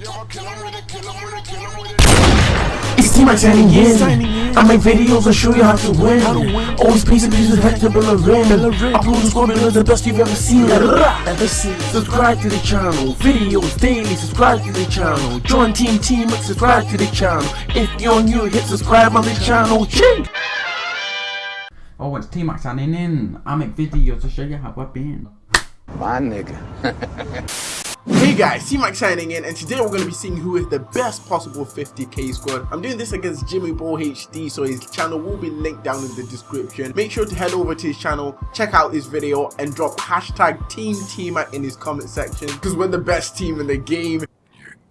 It's Team Max signing in. I make videos and show you how to win. Always pays and pieces head to Bella Rim. Upload and score below the best you've ever seen. Ever seen. Subscribe to the channel. Videos daily. Subscribe to the channel. Join Team Team Max. Subscribe to the channel. If you're new, hit subscribe on the channel. Ching! Oh, it's T-Max signing in. I make videos to show you how I've been. My nigga. Guys, T-Max signing in and today we're going to be seeing who is the best possible 50k squad. I'm doing this against Jimmy Ball HD so his channel will be linked down in the description. Make sure to head over to his channel, check out his video and drop hashtag Team T-Mac in his comment section because we're the best team in the game.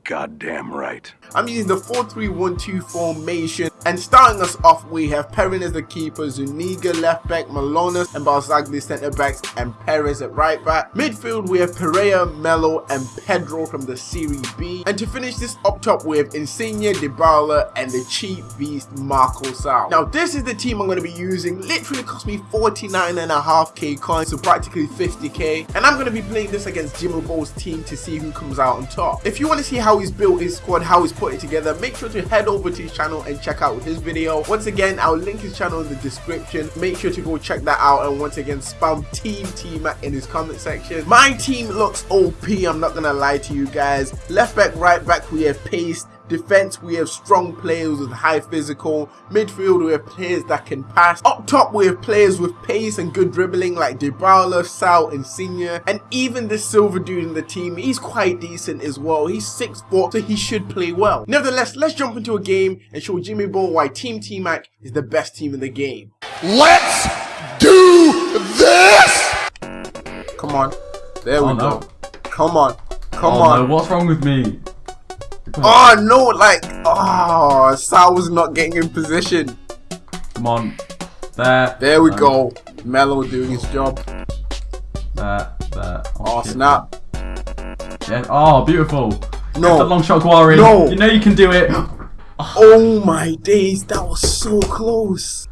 Goddamn right. I'm using the 4-3-1-2 formation and starting us off we have Perin as the keeper, Zuniga left back, Manolas and Barzagli centre backs and Perez at right back. Midfield we have Pereira, Melo and Pedro from the Serie B and to finish this up top we have Insigne, Dybala and the cheap beast Marco Sau. Now this is the team I'm going to be using, literally cost me 49.5k coins so practically 50k and I'm going to be playing this against Jimmy Ball's team to see who comes out on top. If you want to see how he's built his squad, how he's put it together, make sure to head over to his channel and check out his video. Once again, I'll link his channel in the description. Make sure to go check that out and once again spam Team Team in his comment section. My team looks OP, I'm not gonna lie to you guys. Left back, right back, we have Pace, Defense, we have strong players with high physical. Midfield, we have players that can pass. Up top, we have players with pace and good dribbling like Dybala, Sau, and Senior. And even this silver dude in the team, he's quite decent as well. He's 6'4", so he should play well. Nevertheless, let's jump into a game and show Jimmy Ball why Team T-Mac is the best team in the game. Let's do this! Come on. There we Oh, no. go. Come on. Come oh on. no, what's wrong with me? Oh no, like, oh, Sau was not getting in position. Come on. There. There we Um, go. Melo doing his job. There. There. Oh shit. snap. Yeah. Oh, beautiful. No. Long shot, Guari. No. You know you can do it. Oh my days, that was so close.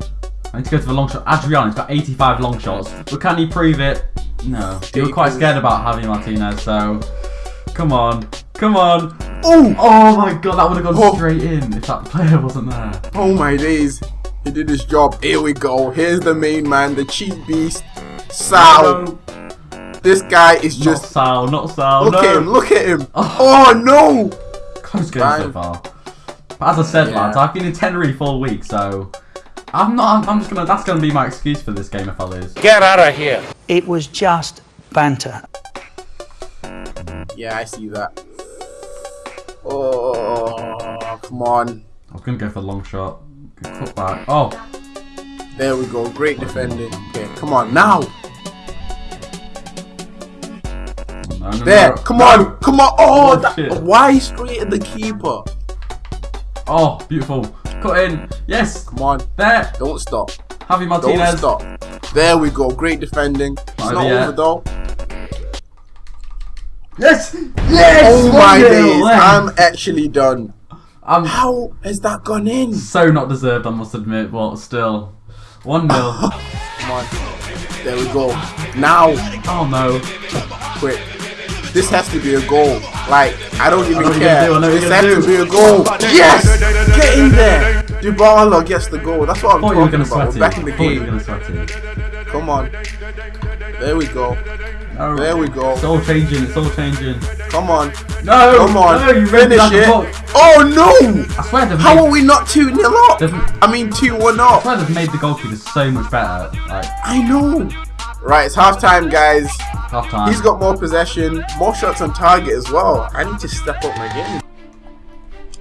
I need to go to the long shot. Adrian, he's got 85 long shots. But can he prove it? No. You were quite scared about having Martinez, so. Come on. Come on. Oh, Oh my god, that would have gone Oh. straight in if that player wasn't there. oh my days. He did his job. Here we go. Here's the main man, the cheat beast, Sau. No, This guy is not just. Sau, not Sau. Look no. at him, look at him. Oh. Oh no. Close game so far. But as I said, Yeah. lads, I've been in Tenerife for all week, so I'm not. I'm, I'm just gonna. That's gonna be my excuse for this game if I lose. Get out of here. It was just banter. Yeah, I see that. Oh, come on. I'm gonna go for the long shot. Good cut back. Oh, There we go. Great defending. Okay, come on now. no, no, There. no. Come on. Come on. Oh, that, why straight at the keeper? Oh, beautiful. Cut in. Yes. Come on. There. Don't stop. Javi Don't Martinez. stop. There we go. Great defending. It's Not over though. Yes. Yes. Oh my 1-0. days. I'm actually done. I'm How has that gone in? so not deserved, I must admit, but still. 1 0. Come on. There we go. Now, oh no. quick. This has to be a goal. Like, I don't even you're care. do, I this has gonna be a goal. Yes! Get in there. Dybala gets the goal. That's what I'm Thought you were talking about. We're back in the Thought you were game. gonna sweat it. Come on. There we go. There we go. It's all changing. It's all changing. Come on. No. Come on. No, you Finish like it. Oh no! I swear they've How made, are we not 2 0 up? They've- I mean 2 1 up. I swear they've made the goalkeeper so much better. Like I know. Right, it's half time, guys. half time. He's got more possession, more shots on target as well. I need to step up my game.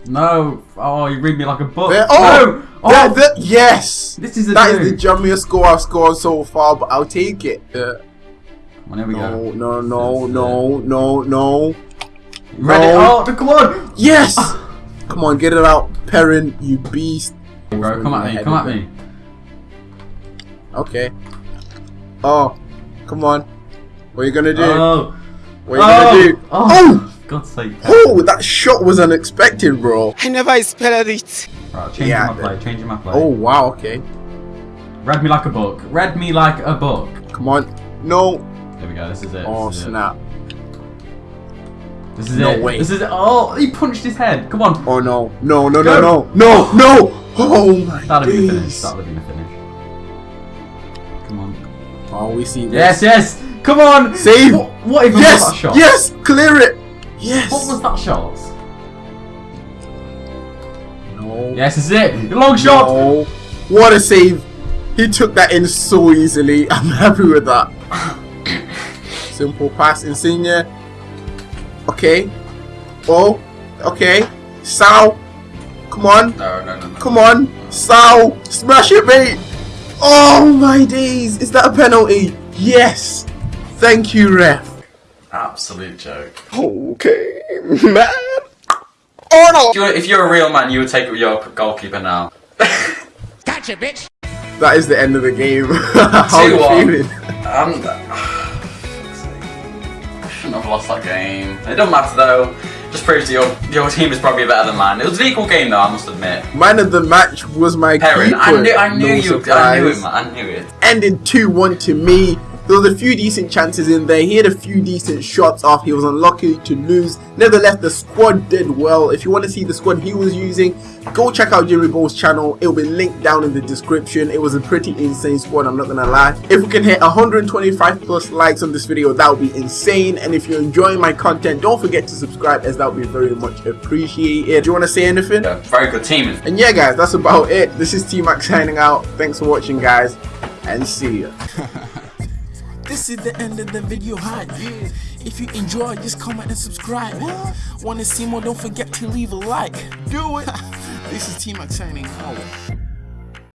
No. Oh, you read me like a book. There- oh, no. Oh, there- there- yes. this is a That is the jummiest score I've scored so far, but I'll take it. Uh, Come here we no, go. no, no, This no, no, no. You Ready? No. Oh, come on. Yes! Ah. Come on, get it out, Perin, you beast. Bro, come at me. Come at me. Okay. Oh, come on. What are you gonna do? Oh. what are you oh. gonna do? Oh. oh. Oh! God's sake. Oh, that shot was unexpected, bro. I never expected it. Right, changing Yeah, my play. Changing my play. Oh, wow, okay. Read me like a book. Read me like a book. Come on. No. There we go. This is it. Oh, this is it. snap. This is No it. way. This is it. Oh, he punched his head. Come on. Oh no. No, no, no, Go. no. No, no. Oh my That'll be the finish. That'll be the finish. Come on. Oh, we see this. Yes, yes. Come on. Save. What, what even was Yes. that shot? Yes. Clear it. Yes. What was that shot? No. Yes, this is it. Long shot. No. What a save. He took that in so easily. I'm happy with that. Simple pass, Insigne. Okay. Oh. Okay. Sau. Come on. No, no, no, no. Come on. Sau. Smash it, mate. Oh my days. Is that a penalty? Yes. Thank you, ref. Absolute joke. Okay, man. Arnold. If you're, if you're a real man, you would take your goalkeeper now. Gotcha bitch that is the end of the game. How are you 2-1. feeling? Um, I shouldn't have lost that game. It doesn't matter though. Just proves your your team is probably better than mine. It was an equal game though, I must admit. Man of the match was my Perin, keeper. I knew, I knew no you, I knew it, man. I knew it. Ended 2-1 to me. There was a few decent chances in there. He had a few decent shots off. He was unlucky to lose. Nevertheless, the squad did well. If you want to see the squad he was using, go check out Jimmy Ball's channel. It will be linked down in the description. It was a pretty insane squad, I'm not going to lie. If we can hit 125 plus likes on this video, that would be insane. And if you're enjoying my content, don't forget to subscribe as that would be very much appreciated. Do you want to say anything? Yeah, very good team. And yeah, guys, that's about it. This is T-Max signing out. Thanks for watching, guys, and see ya. This is the end of the video hype. If you enjoy, just comment and subscribe. Want to see more? Don't forget to leave a like. Do it. this is T-Max signing out.